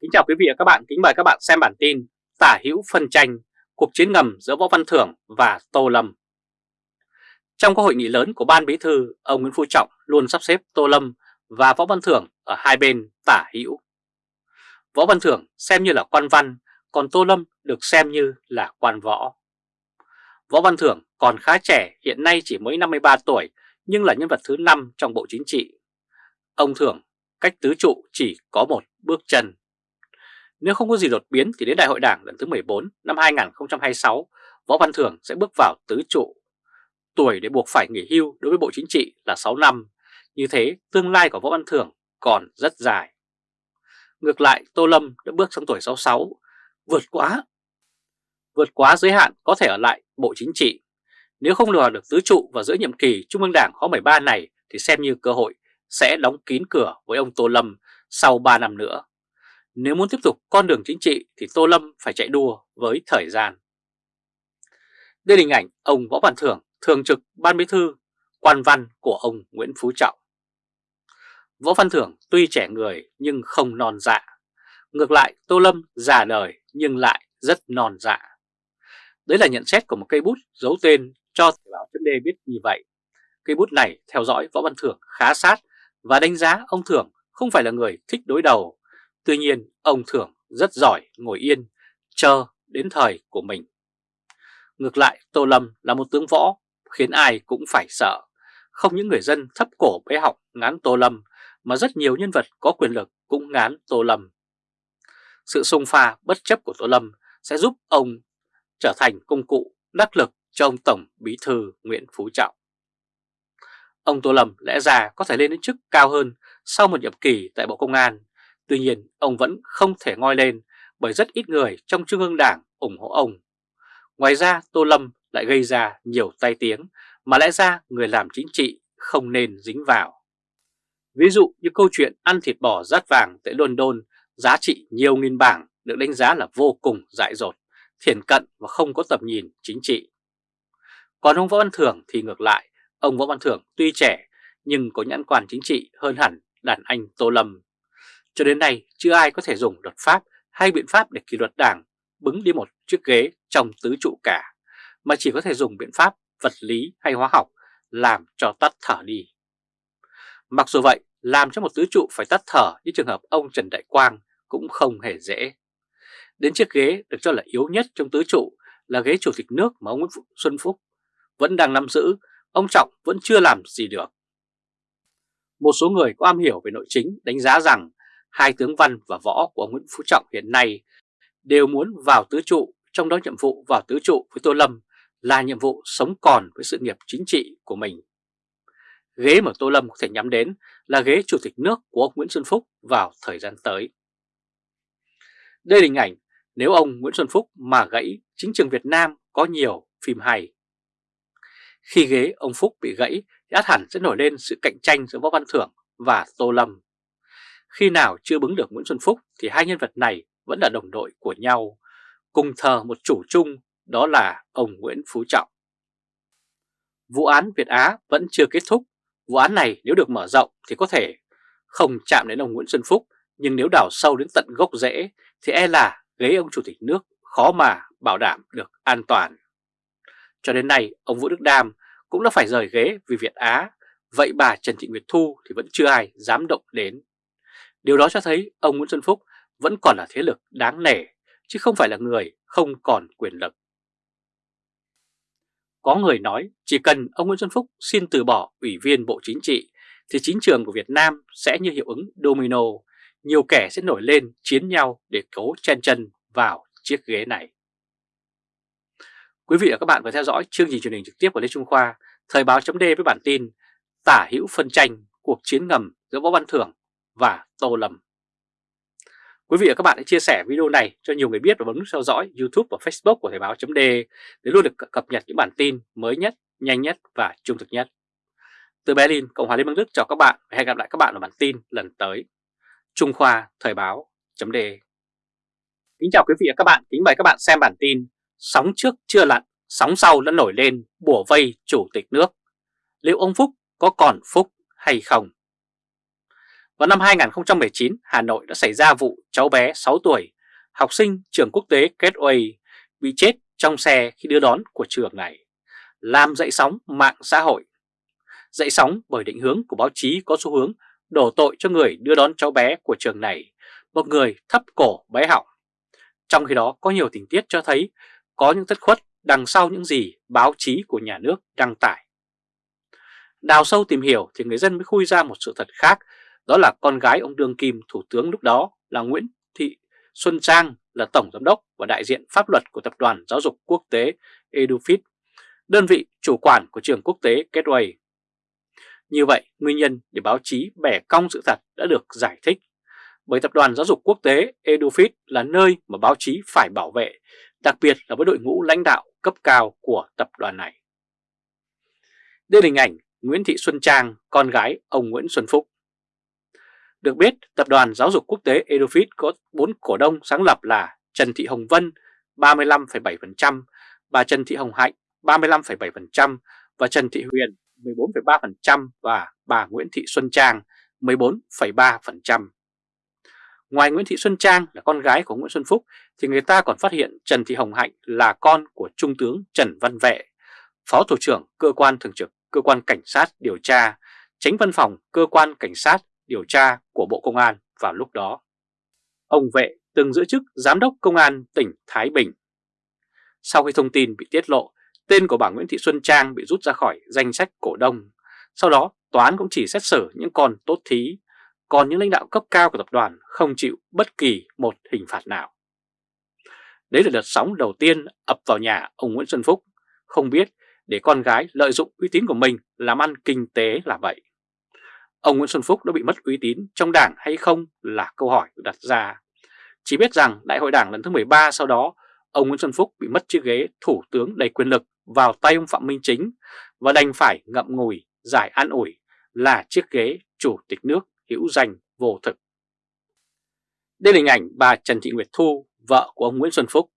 Kính chào quý vị và các bạn, kính mời các bạn xem bản tin Tả hữu phân tranh, cuộc chiến ngầm giữa Võ Văn Thưởng và Tô Lâm. Trong các hội nghị lớn của Ban Bí Thư, ông Nguyễn Phú Trọng luôn sắp xếp Tô Lâm và Võ Văn Thưởng ở hai bên tả hữu. Võ Văn Thưởng xem như là quan văn, còn Tô Lâm được xem như là quan võ. Võ Văn Thưởng còn khá trẻ, hiện nay chỉ mới 53 tuổi, nhưng là nhân vật thứ 5 trong Bộ Chính trị. Ông Thưởng cách tứ trụ chỉ có một bước chân. Nếu không có gì đột biến thì đến Đại hội Đảng lần thứ 14 năm 2026, Võ Văn Thưởng sẽ bước vào tứ trụ. Tuổi để buộc phải nghỉ hưu đối với Bộ Chính trị là 6 năm, như thế tương lai của Võ Văn Thưởng còn rất dài. Ngược lại, Tô Lâm đã bước sang tuổi 66, vượt quá vượt quá giới hạn có thể ở lại Bộ Chính trị. Nếu không lừa được tứ trụ vào giữa nhiệm kỳ Trung ương Đảng khóa 13 này thì xem như cơ hội sẽ đóng kín cửa với ông Tô Lâm sau 3 năm nữa. Nếu muốn tiếp tục con đường chính trị thì Tô Lâm phải chạy đua với thời gian. Đây là hình ảnh ông Võ Văn Thưởng, thường trực Ban Bí Thư, quan văn của ông Nguyễn Phú Trọng. Võ Văn Thưởng tuy trẻ người nhưng không non dạ. Ngược lại Tô Lâm già đời nhưng lại rất non dạ. Đấy là nhận xét của một cây bút giấu tên cho Thời báo chấm biết như vậy. Cây bút này theo dõi Võ Văn Thưởng khá sát và đánh giá ông Thưởng không phải là người thích đối đầu. Tuy nhiên ông Thưởng rất giỏi ngồi yên, chờ đến thời của mình. Ngược lại Tô Lâm là một tướng võ khiến ai cũng phải sợ. Không những người dân thấp cổ bé học ngán Tô Lâm mà rất nhiều nhân vật có quyền lực cũng ngán Tô Lâm. Sự xung pha bất chấp của Tô Lâm sẽ giúp ông trở thành công cụ đắc lực cho ông Tổng Bí Thư Nguyễn Phú Trọng. Ông Tô Lâm lẽ ra có thể lên đến chức cao hơn sau một nhiệm kỳ tại Bộ Công an, tuy nhiên ông vẫn không thể ngoi lên bởi rất ít người trong Trung ương Đảng ủng hộ ông. Ngoài ra Tô Lâm lại gây ra nhiều tai tiếng mà lẽ ra người làm chính trị không nên dính vào. Ví dụ như câu chuyện ăn thịt bò rát vàng tại London giá trị nhiều nghìn bảng được đánh giá là vô cùng dại dột, thiển cận và không có tầm nhìn chính trị. Còn ông Võ Văn Thưởng thì ngược lại, ông Võ Văn Thưởng tuy trẻ nhưng có nhãn quan chính trị hơn hẳn đàn anh Tô Lâm. Cho đến nay chưa ai có thể dùng luật pháp hay biện pháp để kỷ luật đảng bứng đi một chiếc ghế trong tứ trụ cả, mà chỉ có thể dùng biện pháp vật lý hay hóa học làm cho tắt thở đi. Mặc dù vậy, làm cho một tứ trụ phải tắt thở như trường hợp ông Trần Đại Quang cũng không hề dễ. Đến chiếc ghế được cho là yếu nhất trong tứ trụ là ghế chủ tịch nước mà ông Nguyễn Xuân Phúc vẫn đang nắm giữ, ông Trọng vẫn chưa làm gì được. Một số người có am hiểu về nội chính đánh giá rằng hai tướng văn và võ của Nguyễn Phú Trọng hiện nay đều muốn vào tứ trụ, trong đó nhiệm vụ vào tứ trụ với Tô Lâm là nhiệm vụ sống còn với sự nghiệp chính trị của mình. Ghế mà Tô Lâm có thể nhắm đến là ghế chủ tịch nước của ông Nguyễn Xuân Phúc vào thời gian tới. Đây là hình ảnh nếu ông Nguyễn Xuân Phúc mà gãy chính trường Việt Nam có nhiều phim hay. Khi ghế ông Phúc bị gãy thì át hẳn sẽ nổi lên sự cạnh tranh giữa Võ Văn Thưởng và Tô Lâm. Khi nào chưa bứng được Nguyễn Xuân Phúc thì hai nhân vật này vẫn là đồng đội của nhau, cùng thờ một chủ chung đó là ông Nguyễn Phú Trọng. Vụ án Việt Á vẫn chưa kết thúc, vụ án này nếu được mở rộng thì có thể không chạm đến ông Nguyễn Xuân Phúc, nhưng nếu đào sâu đến tận gốc rễ thì e là ghế ông Chủ tịch nước khó mà bảo đảm được an toàn. Cho đến nay, ông Vũ Đức Đam cũng đã phải rời ghế vì Việt Á, vậy bà Trần Thị Nguyệt Thu thì vẫn chưa ai dám động đến. Điều đó cho thấy ông Nguyễn Xuân Phúc vẫn còn là thế lực đáng nể, chứ không phải là người không còn quyền lực. Có người nói chỉ cần ông Nguyễn Xuân Phúc xin từ bỏ ủy viên Bộ Chính trị thì chính trường của Việt Nam sẽ như hiệu ứng domino, nhiều kẻ sẽ nổi lên chiến nhau để cố chen chân vào chiếc ghế này. Quý vị và các bạn vừa theo dõi chương trình truyền hình trực tiếp của Lê Trung Khoa, Thời báo chấm với bản tin Tả hữu phân tranh, cuộc chiến ngầm giữa Võ Văn Thưởng và Tô Lâm. Quý vị và các bạn hãy chia sẻ video này cho nhiều người biết và bấm nút theo dõi YouTube và Facebook của Thời Báo .de để luôn được cập nhật những bản tin mới nhất, nhanh nhất và trung thực nhất. Từ Berlin, Cộng hòa Liên bang Đức chào các bạn và hẹn gặp lại các bạn ở bản tin lần tới. Trung Khoa Thời Báo .de. Kính chào quý vị và các bạn, kính mời các bạn xem bản tin Sóng trước chưa lặn, sóng sau đã nổi lên bùa vây chủ tịch nước. Liệu ông Phúc có còn Phúc hay không? Vào năm 2019, Hà Nội đã xảy ra vụ cháu bé 6 tuổi, học sinh trường quốc tế Gateway bị chết trong xe khi đưa đón của trường này, làm dậy sóng mạng xã hội. Dậy sóng bởi định hướng của báo chí có xu hướng đổ tội cho người đưa đón cháu bé của trường này, một người thấp cổ bé họng. Trong khi đó có nhiều tình tiết cho thấy có những thất khuất đằng sau những gì báo chí của nhà nước đăng tải. Đào sâu tìm hiểu thì người dân mới khui ra một sự thật khác, đó là con gái ông Đương Kim Thủ tướng lúc đó là Nguyễn Thị Xuân Trang là Tổng Giám đốc và đại diện pháp luật của Tập đoàn Giáo dục Quốc tế EduFit, đơn vị chủ quản của trường quốc tế Gateway. Như vậy, nguyên nhân để báo chí bẻ cong sự thật đã được giải thích, bởi Tập đoàn Giáo dục Quốc tế EduFit là nơi mà báo chí phải bảo vệ, đặc biệt là với đội ngũ lãnh đạo cấp cao của tập đoàn này. Đây là hình ảnh Nguyễn Thị Xuân Trang, con gái ông Nguyễn Xuân Phúc. Được biết, Tập đoàn Giáo dục Quốc tế EduFit có 4 cổ đông sáng lập là Trần Thị Hồng Vân 35,7%, bà Trần Thị Hồng Hạnh 35,7% và Trần Thị Huyền 14,3% và bà Nguyễn Thị Xuân Trang 14,3%. Ngoài Nguyễn Thị Xuân Trang là con gái của Nguyễn Xuân Phúc thì người ta còn phát hiện Trần Thị Hồng Hạnh là con của Trung tướng Trần Văn Vệ, Phó Thủ trưởng Cơ quan Thường trực Cơ quan Cảnh sát điều tra, tránh văn phòng Cơ quan Cảnh sát điều tra của Bộ Công an vào lúc đó. Ông Vệ từng giữ chức Giám đốc Công an tỉnh Thái Bình. Sau khi thông tin bị tiết lộ, tên của bà Nguyễn Thị Xuân Trang bị rút ra khỏi danh sách cổ đông. Sau đó, tòa án cũng chỉ xét xử những con tốt thí, còn những lãnh đạo cấp cao của tập đoàn không chịu bất kỳ một hình phạt nào. Đấy là đợt sóng đầu tiên ập vào nhà ông Nguyễn Xuân Phúc, không biết để con gái lợi dụng uy tín của mình làm ăn kinh tế là vậy. Ông Nguyễn Xuân Phúc đã bị mất uy tín trong đảng hay không là câu hỏi được đặt ra. Chỉ biết rằng đại hội đảng lần thứ 13 sau đó, ông Nguyễn Xuân Phúc bị mất chiếc ghế thủ tướng đầy quyền lực vào tay ông Phạm Minh Chính và đành phải ngậm ngùi giải an ủi là chiếc ghế chủ tịch nước hữu danh vô thực. Đây là hình ảnh bà Trần Thị Nguyệt Thu, vợ của ông Nguyễn Xuân Phúc.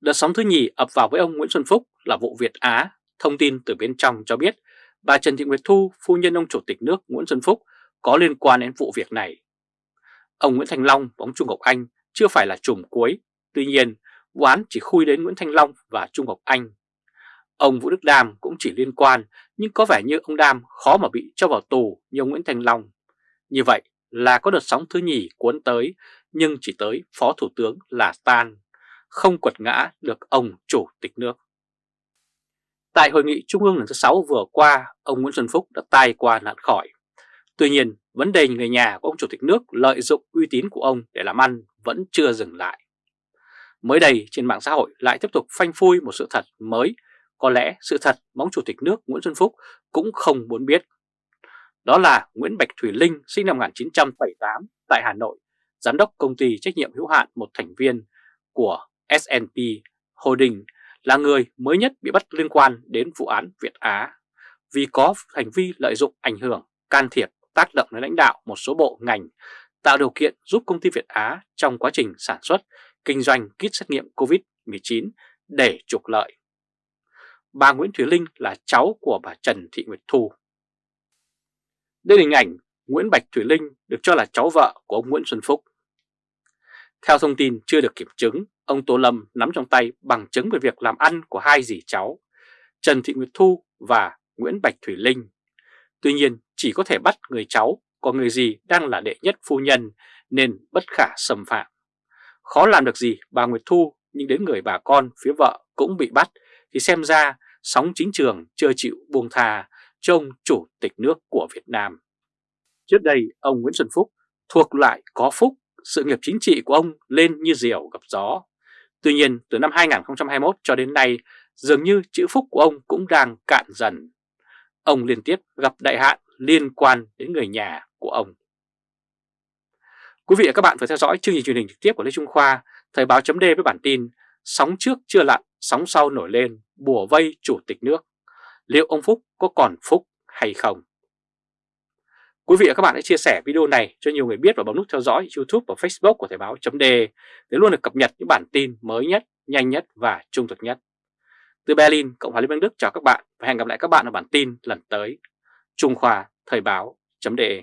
Đợt sóng thứ nhì ập vào với ông Nguyễn Xuân Phúc là vụ Việt Á. Thông tin từ bên trong cho biết bà Trần Thị Nguyệt Thu, phu nhân ông Chủ tịch nước Nguyễn Xuân Phúc có liên quan đến vụ việc này. Ông Nguyễn Thành Long và ông Trung Ngọc Anh chưa phải là trùm cuối, tuy nhiên vụ án chỉ khui đến Nguyễn Thanh Long và Trung Ngọc Anh. Ông Vũ Đức Đam cũng chỉ liên quan nhưng có vẻ như ông Đam khó mà bị cho vào tù như ông Nguyễn Thanh Long. Như vậy là có đợt sóng thứ nhì cuốn tới nhưng chỉ tới Phó Thủ tướng là tan, không quật ngã được ông Chủ tịch nước. Tại hội nghị Trung ương lần thứ 6 vừa qua, ông Nguyễn Xuân Phúc đã tai qua nạn khỏi. Tuy nhiên, vấn đề người nhà của ông Chủ tịch nước lợi dụng uy tín của ông để làm ăn vẫn chưa dừng lại. Mới đây trên mạng xã hội lại tiếp tục phanh phui một sự thật mới, có lẽ sự thật mà ông Chủ tịch nước Nguyễn Xuân Phúc cũng không muốn biết. Đó là Nguyễn Bạch Thủy Linh sinh năm 1978 tại Hà Nội, giám đốc công ty trách nhiệm hữu hạn một thành viên của S&P Holding là người mới nhất bị bắt liên quan đến vụ án Việt Á vì có hành vi lợi dụng ảnh hưởng, can thiệp, tác động đến lãnh đạo một số bộ ngành, tạo điều kiện giúp công ty Việt Á trong quá trình sản xuất, kinh doanh kit xét nghiệm COVID-19 để trục lợi. Bà Nguyễn Thủy Linh là cháu của bà Trần Thị Nguyệt Thu. Đây là hình ảnh Nguyễn Bạch Thủy Linh được cho là cháu vợ của ông Nguyễn Xuân Phúc. Theo thông tin chưa được kiểm chứng, ông Tô Lâm nắm trong tay bằng chứng về việc làm ăn của hai dì cháu, Trần Thị Nguyệt Thu và Nguyễn Bạch Thủy Linh. Tuy nhiên chỉ có thể bắt người cháu, còn người dì đang là đệ nhất phu nhân nên bất khả xâm phạm. Khó làm được gì bà Nguyệt Thu nhưng đến người bà con phía vợ cũng bị bắt thì xem ra sóng chính trường chưa chịu buông thà cho ông chủ tịch nước của Việt Nam. Trước đây ông Nguyễn Xuân Phúc thuộc lại có phúc sự nghiệp chính trị của ông lên như diều gặp gió. Tuy nhiên từ năm 2021 cho đến nay dường như chữ phúc của ông cũng đang cạn dần. Ông liên tiếp gặp đại hạn liên quan đến người nhà của ông. Quý vị và các bạn phải theo dõi chương trình truyền hình trực tiếp của Lê Trung Khoa, Thời báo chấm với bản tin Sóng trước chưa lặn, sóng sau nổi lên, bùa vây chủ tịch nước. Liệu ông Phúc có còn phúc hay không? Quý vị và các bạn hãy chia sẻ video này cho nhiều người biết và bấm nút theo dõi YouTube và Facebook của Thời báo .de để luôn được cập nhật những bản tin mới nhất, nhanh nhất và trung thực nhất. Từ Berlin, Cộng hòa Liên bang Đức chào các bạn và hẹn gặp lại các bạn ở bản tin lần tới. Trung Khoa Thời báo .de